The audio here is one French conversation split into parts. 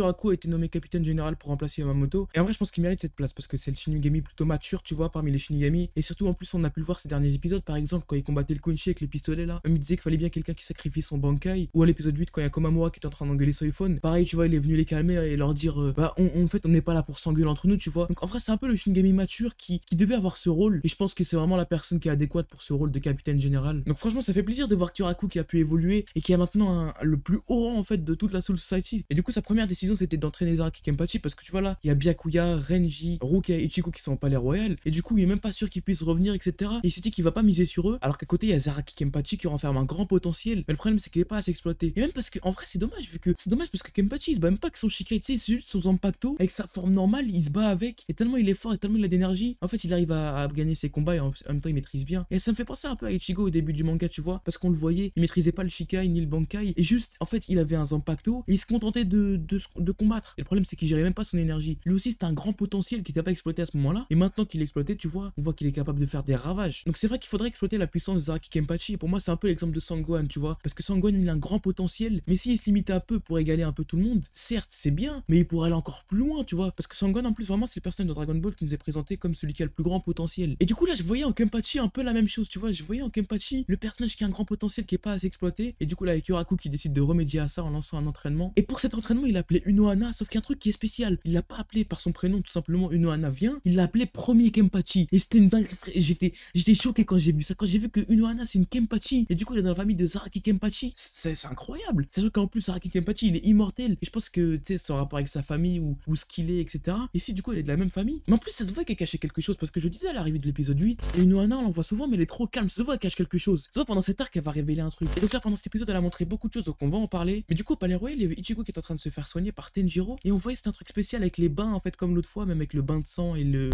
Kuraku a été nommé capitaine général pour remplacer Yamamoto. Et en vrai, je pense qu'il mérite cette place parce que c'est le Shinigami plutôt mature, tu vois, parmi les Shinigami. Et surtout, en plus, on a pu le voir ces derniers épisodes, par exemple, quand il combattait le Kunchi avec les pistolets là. Il disait qu'il fallait bien quelqu'un qui sacrifie son Bankai. Ou à l'épisode 8, quand il y a Komamura qui est en train d'engueuler Soifon. Pareil, tu vois, il est venu les calmer et leur dire, euh, bah, on, en fait, on n'est pas là pour s'engueuler entre nous, tu vois. Donc en vrai, c'est un peu le Shinigami mature qui, qui devait avoir ce rôle. Et je pense que c'est vraiment la personne qui est adéquate pour ce rôle de capitaine général. Donc franchement, ça fait plaisir de voir Kuraku qui a pu évoluer et qui a maintenant le plus haut rang en fait de toute la Soul Society. Et du coup, sa première décision c'était d'entraîner Zaraki Kenpachi parce que tu vois là, il y a Byakuya, Renji, Ruka et Ichigo qui sont au palais royal. Et du coup, il est même pas sûr qu'ils puissent revenir, etc. Et il s'est dit qu'il va pas miser sur eux. Alors qu'à côté, il y a Zaraki Kenpachi qui renferme un grand potentiel. Mais le problème, c'est qu'il est pas assez exploité. Et même parce que, en vrai, c'est dommage, vu que c'est dommage parce que Kenpachi il se bat même pas avec son Shikai, c'est juste son Zampacto avec sa forme normale, il se bat avec. Et tellement il est fort et tellement il a d'énergie, en fait, il arrive à, gagner ses combats et en, même temps, il maîtrise bien. Et ça me fait penser un peu à Ichigo au début du manga, tu vois, parce qu'on le voyait, il maîtrisait pas le Shikai ni le Bankai. Et juste, en fait, il avait un Zampacto et il se contentait de, de, combattre. Et le problème, c'est qu'il gérait même pas son énergie. Lui aussi, c'était un grand potentiel qui n'était pas exploité à ce moment-là. Et maintenant qu'il exploité, tu vois, on voit qu'il est capable de faire des ravages. Donc c'est vrai qu'il faudrait exploiter la puissance de Zaraki Kenpachi. Pour moi, c'est un peu l'exemple de Sangwan, tu vois, parce que Sangwan, il a un grand potentiel, mais s'il se limitait un peu pour égaler un peu tout le monde, certes, c'est bien, mais il pourrait aller encore plus loin, tu vois, parce que Sangwan, en plus, vraiment, c'est le personnage de Dragon Ball qui nous est présenté comme celui qui a le plus grand potentiel. Et du coup, là, je voyais en Kenpachi un peu la même chose, tu vois, je voyais en Kenpachi le personnage qui a un grand potentiel qui est pas assez exploité, et du coup, là, avec Yoraku qui décide de remédier à ça en lançant un entraînement. Et pour cet entraînement, il a appelé Unohana, sauf qu'il truc qui est spécial, il l'a pas appelé par son prénom, tout simplement Unohana vient, il l'a appelé premier Kenpachi. Et c'était une dingue, j'étais, j'étais choqué quand j'ai vu ça, quand j'ai vu que Unohana c'est une Kenpachi, et du coup, il est dans la famille de Zaraki Kenpachi, c'est incroyable. C'est sûr qu'en plus, Zaraki Kenpachi, il est immortel, et je pense que, tu sais, en rapport avec sa famille, ou, ou ce qu'il est, etc. Et si, du coup, elle est de la même famille, mais en plus, ça se voit qu'elle cachait quelque chose, parce que je disais à l'arrivée de l'épisode 8, et Unohana, on l'en voit souvent, mais elle est trop calme, ça se voit qu'elle cache quelque chose. Ça se voit pendant cet arc, elle va révéler un truc. Et donc là, pendant cet épisode, elle a montré beaucoup de choses, donc on va en parler. Mais du coup, au Palais Royal, il y avait Ichigo qui est en train de se faire soigner par Tenjiro, et on voyait c'était un truc spécial avec les bains, en fait, comme l'autre fois, même avec le bain de sang et le...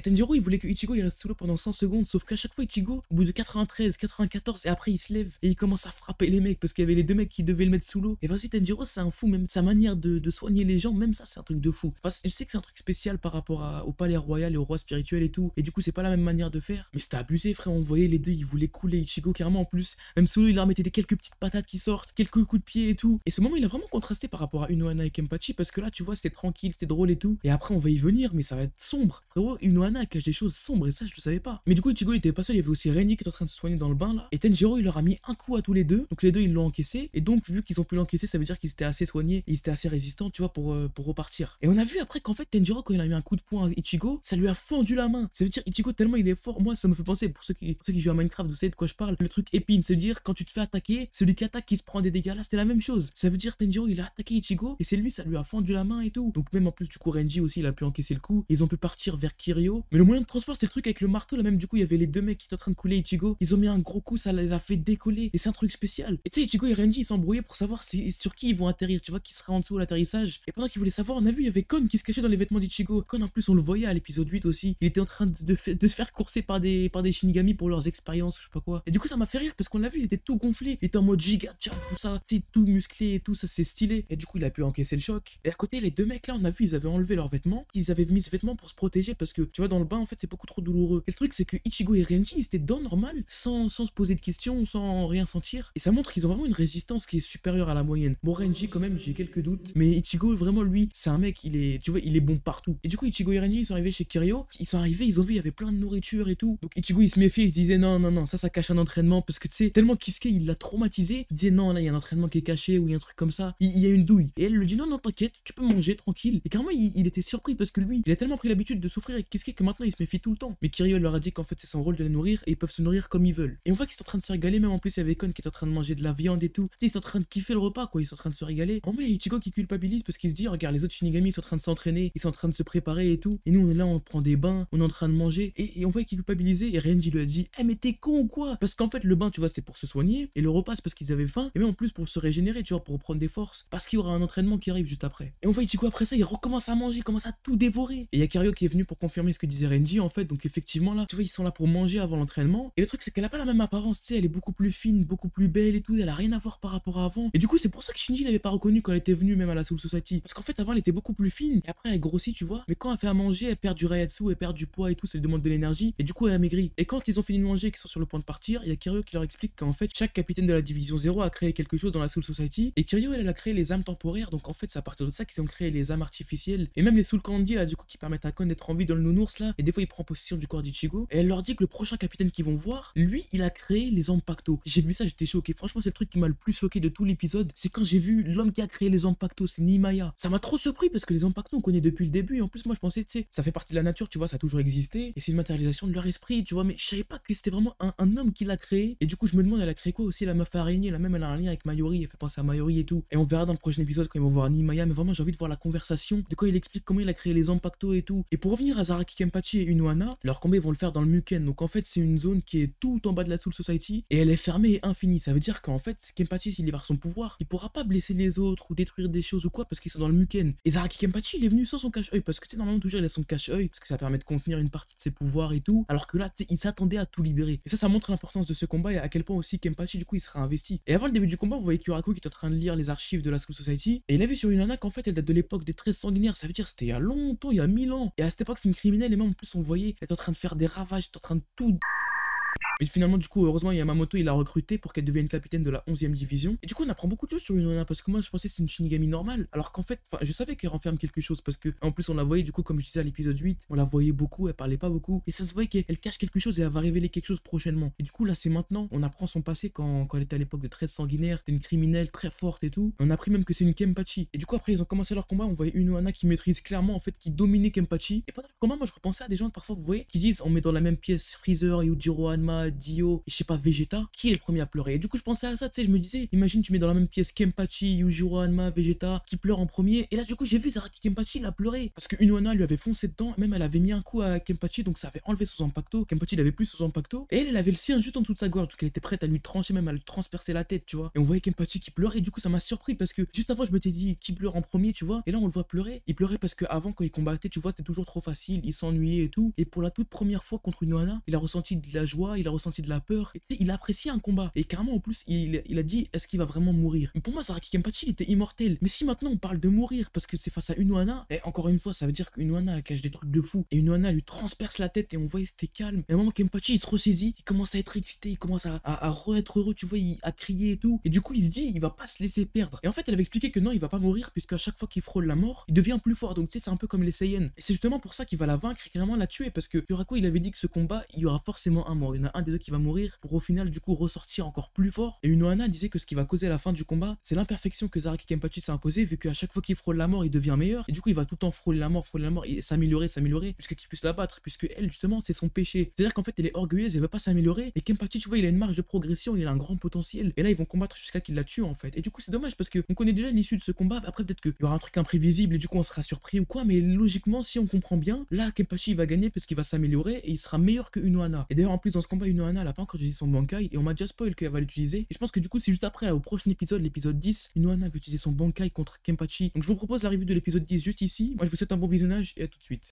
Et Tenjiro, il voulait que Ichigo il reste sous l'eau pendant 100 secondes, sauf qu'à chaque fois, Ichigo, au bout de 93, 94, et après il se lève et il commence à frapper les mecs parce qu'il y avait les deux mecs qui devaient le mettre sous l'eau. Et vas-y, Tenjiro, c'est un fou, même sa manière de, soigner les gens, même ça, c'est un truc de fou. Enfin, je sais que c'est un truc spécial par rapport au palais royal et au roi spirituel et tout, et du coup, c'est pas la même manière de faire. Mais c'était abusé, frère, on voyait les deux, ils voulaient couler Ichigo carrément en plus. Même sous l'eau, il leur mettait des quelques petites patates qui sortent, quelques coups de pied et tout. Et ce moment, il a vraiment contrasté par rapport à Unohana et Kenpachi parce que là, tu vois, c'était tranquille, c'était drôle et tout. Et après, on va y venir, mais ça va être sombre. Frérot, Unohana cache des choses sombre et ça je le savais pas. Mais du coup Ichigo il était pas seul, il y avait aussi Renji qui était en train de se soigner dans le bain là. Et Tenjiro il leur a mis un coup à tous les deux. Donc les deux ils l'ont encaissé. Et donc vu qu'ils ont pu l'encaisser, ça veut dire qu'ils étaient assez soignés ils étaient assez résistants, tu vois, pour, euh, pour repartir. Et on a vu après qu'en fait Tenjiro quand il a mis un coup de poing à Ichigo, ça lui a fendu la main. Ça veut dire Ichigo tellement il est fort. Moi ça me fait penser, pour ceux qui, ceux qui jouent à Minecraft, vous savez de quoi je parle, le truc épine. Veut dire quand tu te fais attaquer, celui qui attaque qui se prend des dégâts là, c'était la même chose. Ça veut dire Tenjiro il a attaqué Ichigo et c'est lui, ça lui a fendu la main et tout. Donc même en plus du coup Renji aussi il a pu encaisser le coup. Ils ont pu partir vers Kirio. Mais le moyen de transport c'était le truc avec le marteau là même du coup il y avait les deux mecs qui étaient en train de couler Ichigo. Ils ont mis un gros coup, ça les a fait décoller. Et c'est un truc spécial. Et tu sais, Ichigo et Renji ils s'embrouillaient pour savoir sur qui ils vont atterrir. Tu vois, qui sera en dessous à l'atterrissage. Et pendant qu'ils voulaient savoir, on a vu, il y avait Kon qui se cachait dans les vêtements d'Ichigo. Kon en plus, on le voyait à l'épisode 8 aussi. Il était en train de, se faire courser par des, Shinigami pour leurs expériences, je sais pas quoi. Et du coup, ça m'a fait rire parce qu'on l'a vu, il était tout gonflé. Il était en mode giga tout ça. C'est tout musclé et tout, ça c'est stylé. Et du coup, il a pu encaisser le choc. Et à côté, les deux mecs là, on a vu, ils avaient enlevé leurs vêtements. Ils avaient mis ce vêtement pour se protéger parce que tu vois, dans le bain, en fait, c'est beaucoup trop douloureux. Et le truc, c'est que Ichigo et Renji, ils étaient dans normal, sans, sans se poser de questions, sans rien sentir. Et ça montre qu'ils ont vraiment une résistance qui est supérieure à la moyenne. Bon, Renji, quand même, j'ai quelques doutes. Mais Ichigo, vraiment, lui, c'est un mec, il est, tu vois, il est bon partout. Et du coup, Ichigo et Renji, ils sont arrivés chez Kirio. Ils sont arrivés, ils ont vu, il y avait plein de nourriture et tout. Donc Ichigo, il se méfiait, il se disait non, non, non, ça, ça cache un entraînement. Parce que tu sais, tellement Kisuke, il l'a traumatisé. Il disait non, là, il y a un entraînement qui est caché ou il y a un truc comme ça. Il, y a une douille. Et elle lui dit non, non, t'inquiète, tu peux manger tranquille. Et carrément, il, était surpris parce que lui, il a tellement pris l'habitude de souffrir avec Kisuke que maintenant, il se méfie tout le temps. Mais Kirio leur a dit qu'en fait, c'est son rôle de les nourrir et ils peuvent se nourrir comme ils veulent. Et on voit qu'ils sont en train de se régaler, même en plus, avait Kon qui est en train de manger de la viande et tout. Ils sont en train de kiffer le repas, quoi. Ils sont en train de se régaler. Oh, mais Ichigo qui culpabilise parce qu'il se dit, regarde, les autres Shinigami sont en train de s'entraîner, ils sont en train de se préparer et tout. Et nous, on est là, on prend des bains, on est en train de manger. Et, on voit qu'il culpabilisait. Et Renji lui a dit, eh, mais t'es con ou quoi? Parce qu'en fait, le bain, tu vois, c'est pour se soigner. Et le repas, c'est parce qu'ils avaient faim. Et même en plus, pour se régénérer, tu vois, pour reprendre des forces. Parce qu'il y aura un entraînement qui arrive juste après. Et on voit Ichigo après ça, il recommence à manger, il commence à tout dévorer. Et il y a qui est venu pour confirmer ce que disait Renji en fait. Donc effectivement là, tu vois, ils sont là pour manger avant l'entraînement. Et le truc c'est qu'elle a pas la même apparence, tu sais, elle est beaucoup plus fine, beaucoup plus belle et tout, elle a rien à voir par rapport à avant. Et du coup, c'est pour ça que Shinji l'avait pas reconnu quand elle était venue même à la Soul Society. Parce qu'en fait, avant, elle était beaucoup plus fine et après elle grossit, tu vois. Mais quand elle fait à manger, elle perd du Rayatsu, elle perd du poids et tout, ça lui demande de l'énergie et du coup elle a maigri. Et quand ils ont fini de manger et qu'ils sont sur le point de partir, il y a Kiryu qui leur explique qu'en fait, chaque capitaine de la division 0 a créé quelque chose dans la Soul Society et Kiryu elle, a créé les âmes temporaires. Donc en fait, c'est à partir de ça qu'ils ont créé les âmes artificielles et même les Soul Candy là du coup qui permettent à Kon d'être en vie dans le nounours et des fois il prend possession du corps d'Ichigo et elle leur dit que le prochain capitaine qu'ils vont voir, lui, il a créé les Ampacto. J'ai vu ça, j'étais choqué. Franchement, c'est le truc qui m'a le plus choqué de tout l'épisode. C'est quand j'ai vu l'homme qui a créé les Ampacto, c'est Nimaya. Ça m'a trop surpris parce que les Ampacto, on connaît depuis le début. En plus, moi, je pensais, tu sais, ça fait partie de la nature, tu vois, ça a toujours existé. Et c'est une matérialisation de leur esprit, tu vois. Mais je savais pas que c'était vraiment un, homme qui l'a créé. Et du coup, je me demande, elle a créé quoi aussi, la meuf araignée. La même, elle a un lien avec Mayori. Elle fait penser à Mayori et tout. Et on verra dans le prochain épisode quand ils vont voir Nimaya. Mais vraiment, j'ai envie de voir la conversation. De quoi il explique comment il a créé les Ampacto et tout. Et pour revenir à Zaraki Kenpachi et Unohana, leur combat, ils vont le faire dans le Muken. Donc en fait, c'est une zone qui est tout en bas de la Soul Society. Et elle est fermée et infinie. Ça veut dire qu'en fait, Kenpachi, s'il libère son pouvoir, il pourra pas blesser les autres ou détruire des choses ou quoi parce qu'ils sont dans le Muken. Et Zaraki Kenpachi, il est venu sans son cache-œil parce que tu sais, normalement, toujours il a son cache-œil parce que ça permet de contenir une partie de ses pouvoirs et tout. Alors que là, tu sais, il s'attendait à tout libérer. Et ça, ça montre l'importance de ce combat et à quel point aussi Kenpachi, du coup, il sera investi. Et avant le début du combat, vous voyez Kyoraku qui est en train de lire les archives de la Soul Society et il a vu sur une nana qu'en fait, elle date de l'époque des 13 sanguinaires. Ça veut dire c'était il y a longtemps, il y a 1000 ans. Et à cette époque, c'est une criminelle en plus, on voyait, elle est en train de faire des ravages, elle est en train de tout et finalement, du coup, heureusement, Yamamoto, il l'a recruté pour qu'elle devienne capitaine de la 11e division. Et du coup, on apprend beaucoup de choses sur Unona parce que moi, je pensais que c'était une Shinigami normale. Alors qu'en fait, je savais qu'elle renferme quelque chose parce que, en plus, on la voyait, du coup, comme je disais à l'épisode 8, on la voyait beaucoup, elle parlait pas beaucoup. Et ça se voyait qu'elle cache quelque chose et elle va révéler quelque chose prochainement. Et du coup, là, c'est maintenant. On apprend son passé quand, quand elle était à l'époque de 13 sanguinaires. C'était une criminelle très forte et tout. On a appris même que c'est une Kempachi. Et du coup, après, ils ont commencé leur combat. On voyait Unohana qui maîtrise clairement, en fait, qui dominait Kempachi. Et pendant le moi, je repensais à des gens, parfois, vous voyez, qui disent on met dans la même pièce Freezer, Yujiro Hanma, Dio, je sais pas, Vegeta, qui est le premier à pleurer Et du coup, je pensais à ça, tu sais, je me disais, imagine, tu mets dans la même pièce Kempachi, Yujiro Hanma, Vegeta, qui pleure en premier. Et là, du coup, j'ai vu Zaraki Kempachi, il a pleuré. Parce que Unohana lui avait foncé dedans, même elle avait mis un coup à Kempachi, donc ça avait enlevé son impacto. Kempachi, il avait plus son impacto. Et elle, elle avait le sien juste en dessous de sa gorge, donc elle était prête à lui trancher, même à lui transpercer la tête, tu vois. Et on voyait Kempachi qui pleurait, et du coup, ça m'a surpris parce que juste avant, je m'étais dit, qui pleure en premier, tu vois. Et là, on le voit pleurer. Il pleurait parce que avant, quand il combattait, tu vois, c'était toujours trop facile, il s'ennuyait et tout. Et pour la toute première fois contre Unohana, il a ressenti de la joie, il a ressenti de la peur. Et il a apprécié un combat. Et carrément, en plus, il, a dit est-ce qu'il va vraiment mourir? Pour moi, Saraki Kenpachi, il était immortel. Mais si maintenant on parle de mourir parce que c'est face à Unohana, et encore une fois, ça veut dire qu'Unohana cache des trucs de fou. Et Unohana lui transperce la tête et on voit, c'était calme. Et à un moment, Kenpachi, il se ressaisit, il commence à être excité, il commence à, à, re-être heureux, tu vois, il, à crier et tout. Et du coup, il se dit il va pas se laisser perdre. Et en fait, elle avait expliqué que non, il va pas mourir, puisque à chaque fois qu'il frôle la mort, il devient plus fort. Donc, tu sais, c'est un peu comme les Saiyans. Et c'est justement pour ça qu'il va la vaincre et carrément la tuer, parce que Yurako, il avait dit que ce combat, il y aura forcément un mort. A des deux qui va mourir pour au final, du coup, ressortir encore plus fort. Et Unohana disait que ce qui va causer la fin du combat, c'est l'imperfection que Zaraki Kenpachi s'est imposée, vu qu'à chaque fois qu'il frôle la mort, il devient meilleur. Et du coup, il va tout le temps frôler la mort, frôler la mort, et s'améliorer, s'améliorer, jusqu'à qu'il puisse la battre, puisque elle, justement, c'est son péché. C'est-à-dire qu'en fait, elle est orgueilleuse, elle veut pas s'améliorer. Et Kenpachi, tu vois, il a une marge de progression, il a un grand potentiel. Et là, ils vont combattre jusqu'à qu'il la tue, en fait. Et du coup, c'est dommage, parce qu'on connaît déjà l'issue de ce combat. Après, peut-être qu'il y aura un truc imprévisible, et du coup, on sera surpris ou quoi. Mais logiquement, si on comprend bien, là, Kenpachi va gagner parce qu'il va s'améliorer et il sera meilleur que Unohana. Et d'ailleurs, en plus, dans ce combat, Unohana, elle a pas encore utilisé son Bankai, et on m'a déjà spoil qu'elle va l'utiliser. Et je pense que du coup, c'est juste après, au prochain épisode, l'épisode 10, Inohana va utiliser son Bankai contre Kenpachi. Donc je vous propose la revue de l'épisode 10 juste ici. Moi, je vous souhaite un bon visionnage et à tout de suite.